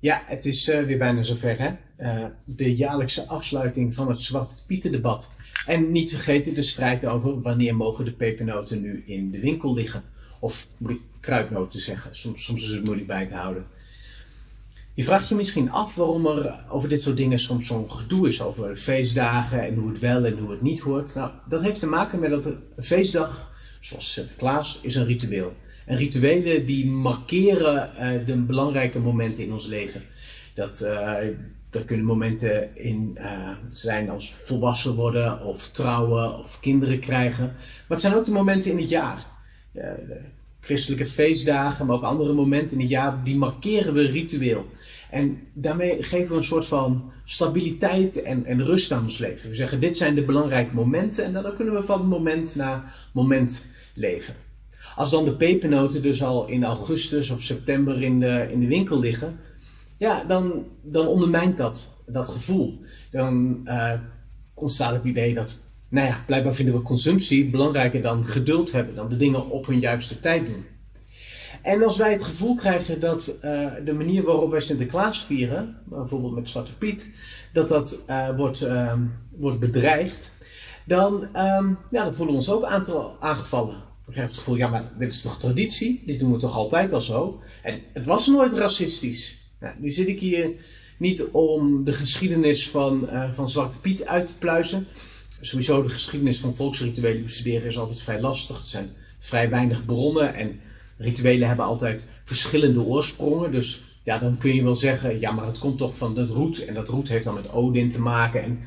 Ja, het is uh, weer bijna zover hè. Uh, de jaarlijkse afsluiting van het Zwarte Pieten debat. En niet vergeten de strijd over wanneer mogen de pepernoten nu in de winkel liggen. Of moet ik kruidnoten zeggen, soms, soms is het moeilijk bij te houden. Je vraagt je misschien af waarom er over dit soort dingen soms zo'n gedoe is over feestdagen en hoe het wel en hoe het niet hoort. Nou, dat heeft te maken met dat een feestdag, zoals Sinterklaas, is een ritueel. En rituelen die markeren uh, de belangrijke momenten in ons leven. Dat, uh, dat kunnen momenten in uh, zijn als volwassen worden, of trouwen, of kinderen krijgen. Maar het zijn ook de momenten in het jaar. christelijke feestdagen, maar ook andere momenten in het jaar, die markeren we ritueel. En daarmee geven we een soort van stabiliteit en, en rust aan ons leven. We zeggen, dit zijn de belangrijke momenten en dan kunnen we van moment naar moment leven. Als dan de pepernoten dus al in augustus of september in de, in de winkel liggen, ja, dan, dan ondermijnt dat, dat gevoel. Dan uh, ontstaat het idee dat, nou ja, blijkbaar vinden we consumptie belangrijker dan geduld hebben, dan de dingen op hun juiste tijd doen. En als wij het gevoel krijgen dat uh, de manier waarop wij Sinterklaas vieren, bijvoorbeeld met Zwarte Piet, dat dat uh, wordt, wordt bedreigd, dan, um, ja, dan voelen we ons ook aangevallen. Krijgen het gevoel, ja, maar dit is toch traditie? Dit doen we toch altijd al zo? En het was nooit racistisch. Nou, nu zit ik hier niet om de geschiedenis van, van Zwarte Piet uit te pluizen. Sowieso de geschiedenis van volksrituelen bestuderen is altijd vrij lastig. Er zijn vrij weinig bronnen en rituelen hebben altijd verschillende oorsprongen. Dus ja, dan kun je wel zeggen, ja, maar het komt toch van dat roet. En dat roet heeft dan met Odin te maken. En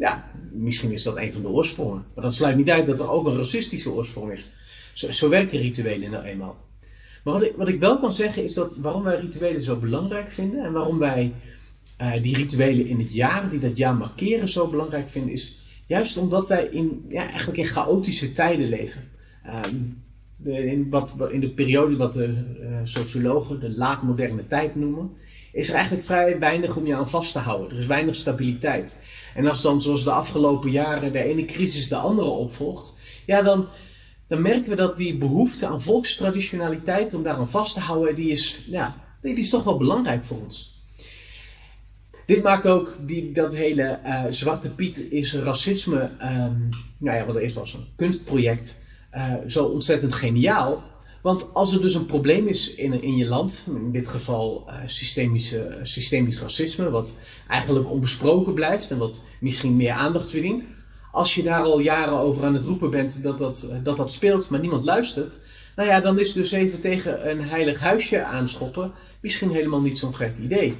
ja, misschien is dat een van de oorsprongen. Maar dat sluit niet uit dat er ook een racistische oorsprong is. Zo, zo werken rituelen nou eenmaal. Maar wat ik, wat ik wel kan zeggen is dat waarom wij rituelen zo belangrijk vinden en waarom wij uh, die rituelen in het jaar, die dat jaar markeren, zo belangrijk vinden, is juist omdat wij in, ja, eigenlijk in chaotische tijden leven. Um, in, wat, in de periode wat de uh, sociologen de laatmoderne tijd noemen, is er eigenlijk vrij weinig om je aan vast te houden. Er is weinig stabiliteit. En als dan zoals de afgelopen jaren de ene crisis de andere opvolgt, ja, dan, dan merken we dat die behoefte aan volkstraditionaliteit, om daar aan vast te houden, die is, ja, die is toch wel belangrijk voor ons. Dit maakt ook die, dat hele uh, Zwarte Piet is racisme, um, nou ja, wat er eerst was, een kunstproject uh, zo ontzettend geniaal. Want als er dus een probleem is in, in je land, in dit geval uh, systemische, systemisch racisme, wat eigenlijk onbesproken blijft en wat misschien meer aandacht verdient. Als je daar al jaren over aan het roepen bent dat dat, dat, dat speelt, maar niemand luistert. Nou ja, dan is dus even tegen een heilig huisje aanschoppen misschien helemaal niet zo'n gek idee.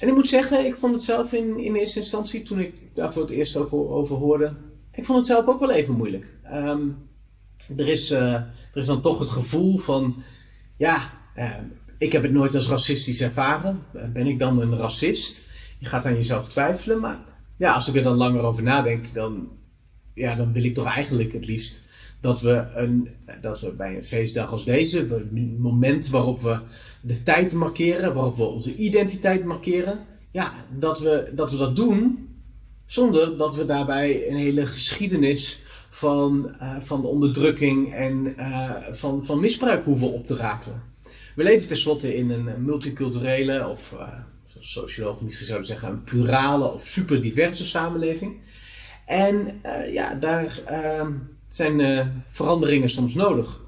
En ik moet zeggen, ik vond het zelf in, in eerste instantie, toen ik daar voor het eerst ook over hoorde, ik vond het zelf ook wel even moeilijk. Um, er is, uh, er is dan toch het gevoel van, ja, uh, ik heb het nooit als racistisch ervaren. Ben ik dan een racist? Je gaat aan jezelf twijfelen, maar ja, als ik er dan langer over nadenk, dan, ja, dan wil ik toch eigenlijk het liefst dat we, een, dat we bij een feestdag als deze, een moment waarop we de tijd markeren, waarop we onze identiteit markeren, ja, dat we dat, we dat doen zonder dat we daarbij een hele geschiedenis van, uh, van de onderdrukking en uh, van, van misbruik hoeven op te rakelen. We leven tenslotte in een multiculturele, of uh, zoals sociologen misschien zeggen, een plurale of super diverse samenleving. En ja, daar ehm, zijn veranderingen soms nodig.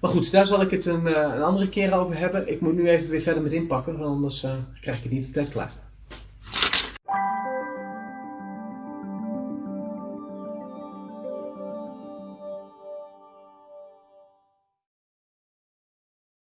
Maar goed, daar zal ik het een, een andere keer over hebben. Ik moet nu even weer verder met inpakken, want anders krijg ik het niet op tijd klaar.